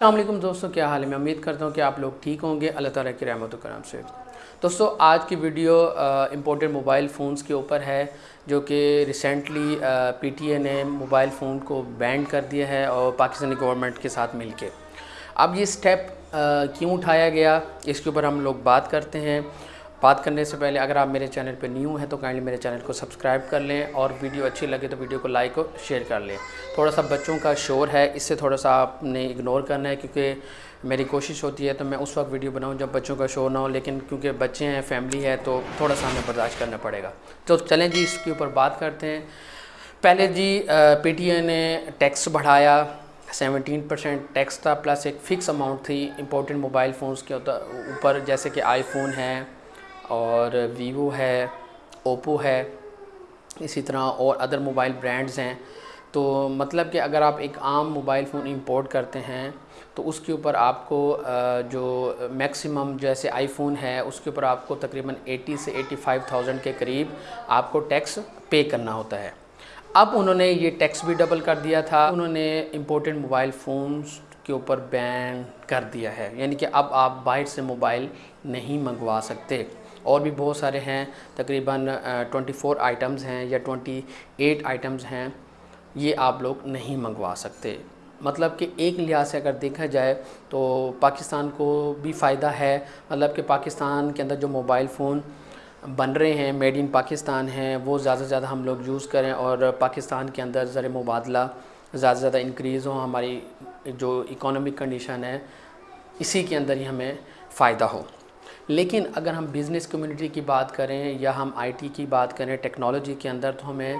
السلام علیکم دوستوں، کیا حال ہے؟ میں امید کرتا ہوں کہ آپ لوگ ٹھیک ہوں گے۔ اللہ تعالیٰ کی رحمت و کرم سے۔ دوستوں، آج کی ویڈیو امپورٹنٹ موبائل فونز کے اوپر ہے، جو کہ ریسنٹلی پی ٹی اے نے موبائل فون کو بینڈ کر دیا ہے اور پاکستانی گورنمنٹ کے ساتھ مل کے۔ اب یہ سٹیپ کیوں اٹھایا گیا؟ اس کے اوپر ہم لوگ بات کرتے ہیں۔ بات کرنے سے پہلے اگر آپ میرے چینل پہ نیو ہیں تو کائنڈلی میرے چینل کو سبسکرائب کر لیں اور ویڈیو اچھی لگے تو ویڈیو کو لائک اور شیئر کر لیں۔ تھوڑا سا بچوں کا شور ہے، اس سے تھوڑا سا آپ نے اگنور کرنا ہے کیونکہ میری کوشش ہوتی ہے تو میں اس وقت ویڈیو بناؤں جب بچوں کا شور نہ ہو، لیکن کیونکہ بچے ہیں فیملی ہے تو تھوڑا سا ہمیں برداشت کرنا پڑے گا۔ تو چلیں جی اس کے اوپر بات کرتے ہیں۔ پہلے جی پی ٹی اے نے ٹیکس بڑھایا۔ سیونٹین پرسینٹ ٹیکس تھا پلس ایک فکس اماؤنٹ تھی امپورٹنٹ موبائل فونز کے اوپر، جیسے کہ آئی فون ہے۔ اور ویوو ہے، اوپو ہے، اسی طرح اور ادر موبائل برانڈز ہیں۔ تو مطلب کہ اگر آپ ایک عام موبائل فون امپورٹ کرتے ہیں، تو اس کے اوپر آپ کو جو میکسیمم جیسے آئی فون ہے، اس کے اوپر آپ کو تقریباً ایٹی سے ایٹی فائیو تھاؤزنڈ کے قریب آپ کو ٹیکس پے کرنا ہوتا ہے۔ اب انہوں نے یہ ٹیکس بھی ڈبل کر دیا تھا۔ انہوں نے امپورٹنٹ موبائل فونز کے اوپر بین کر دیا ہے۔ یعنی کہ اب آپ باہر سے موبائل نہیں منگوا سکتے۔ اور بھی بہت سارے ہیں، تقریباً ٹونٹی فور آئٹمز ہیں یا ٹونٹی ایٹ آئٹمز ہیں، یہ آپ لوگ نہیں منگوا سکتے۔ مطلب کہ ایک لحاظ سے اگر دیکھا جائے تو پاکستان کو بھی فائدہ ہے۔ مطلب کہ پاکستان کے اندر جو موبائل فون بن رہے ہیں میڈ ان پاکستان ہیں، وہ زیادہ سے زیادہ ہم لوگ یوز کریں اور پاکستان کے اندر زر مبادلہ زیادہ سے زیادہ انکریز ہوں ہماری جو اکانومک کنڈیشن ہے، اسی کے اندر ہی ہمیں فائدہ ہو۔ لیکن اگر ہم بزنس کمیونٹی کی بات کریں یا ہم آئی ٹی کی بات کریں ٹیکنالوجی کے اندر تو ہمیں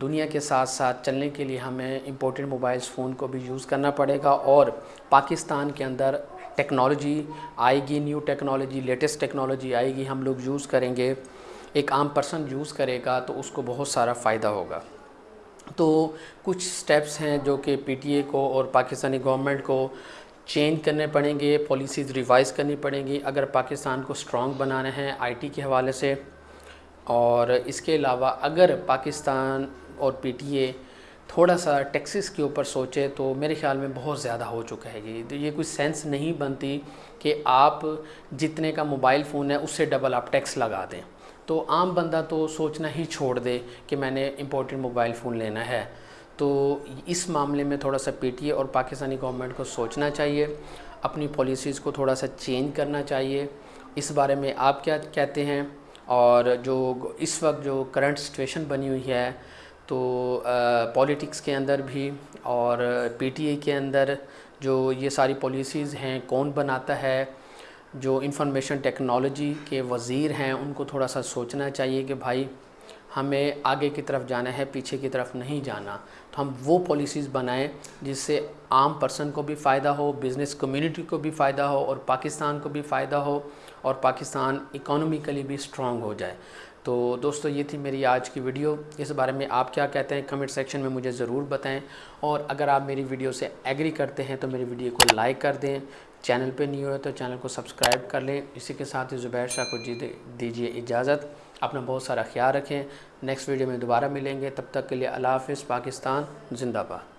دنیا کے ساتھ ساتھ چلنے کے لیے ہمیں امپورٹنٹ موبائلز فون کو بھی یوز کرنا پڑے گا اور پاکستان کے اندر ٹیکنالوجی آئے گی نیو ٹیکنالوجی لیٹسٹ ٹیکنالوجی آئے گی، ہم لوگ یوز کریں گے، ایک عام پرسن یوز کرے گا تو اس کو بہت سارا فائدہ ہوگا۔ تو کچھ سٹیپس ہیں جو کہ پی ٹی اے کو اور پاکستانی گورنمنٹ کو چینج کرنے پڑیں گے پالیسیز ریوائز کرنی پڑیں گی۔ اگر پاکستان کو سٹرونگ بنانا ہے آئی ٹی کے حوالے سے، اور اس کے علاوہ اگر پاکستان اور پی ٹی اے تھوڑا سا ٹیکسز کے اوپر سوچے، تو میرے خیال میں بہت زیادہ ہو چکا ہے۔ یہ یہ کوئی سینس نہیں بنتی کہ آپ جتنے کا موبائل فون ہے، اس سے ڈبل آپ ٹیکس لگا دیں۔ تو عام بندہ تو سوچنا ہی چھوڑ دے کہ میں نے امپورٹنٹ موبائل فون لینا ہے۔ تو اس معاملے میں تھوڑا سا پی ٹی اے اور پاکستانی گورنمنٹ کو سوچنا چاہیے، اپنی پالیسیز کو تھوڑا سا چینج کرنا چاہیے۔ اس بارے میں آپ کیا کہتے ہیں؟ اور جو اس وقت جو کرنٹ سچویشن بنی ہوئی ہے، تو پولیٹکس کے اندر بھی اور پی ٹی اے کے اندر جو یہ ساری پالیسیز ہیں، کون بناتا ہے؟ جو انفارمیشن ٹیکنالوجی کے وزیر ہیں، ان کو تھوڑا سا سوچنا چاہیے کہ بھائی ہمیں آگے کی طرف جانا ہے، پیچھے کی طرف نہیں جانا۔ تو ہم وہ پالیسیز بنائیں جس سے عام پرسن کو بھی فائدہ ہو بزنس کمیونٹی کو بھی فائدہ ہو اور پاکستان کو بھی فائدہ ہو اور پاکستان اکانومیکلی بھی سٹرونگ ہو جائے۔ تو دوستو، یہ تھی میری آج کی ویڈیو اس بارے میں آپ کیا کہتے ہیں؟ کمنٹ سیکشن میں مجھے ضرور بتائیں۔ اور اگر آپ میری ویڈیو سے ایگری کرتے ہیں تو میری ویڈیو کو لائک کر دیں۔ چینل پہ نہیں ہوئے تو چینل کو سبسکرائب کر لیں۔ اسی کے ساتھ ہی زبیر شاہ کو جی دیجیے اجازت۔ اپنا بہت سارا خیال رکھیں۔ نیکسٹ ویڈیو میں دوبارہ ملیں گے۔ تب تک کے لیے اللہ حافظ، پاکستان، زندہ باد۔